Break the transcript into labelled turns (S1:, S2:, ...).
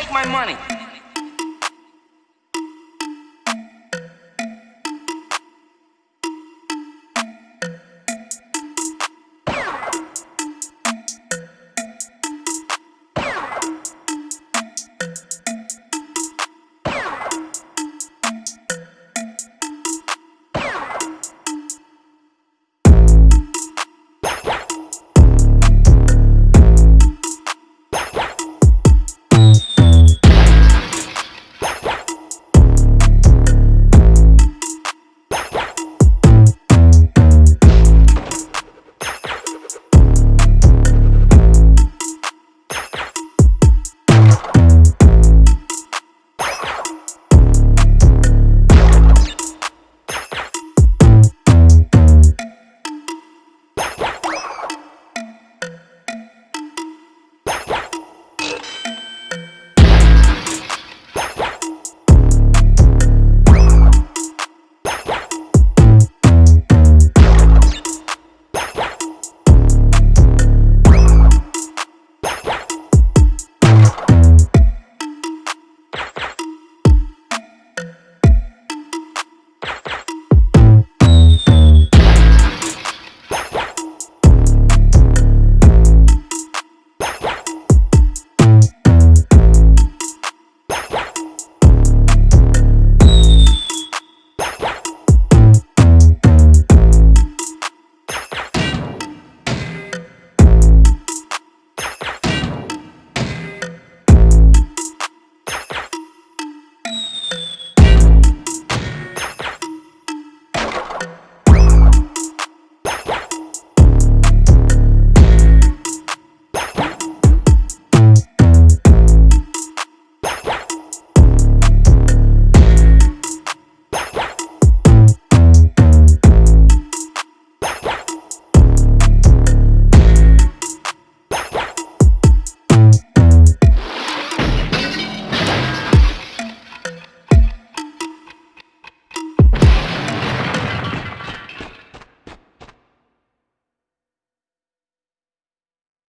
S1: take my money.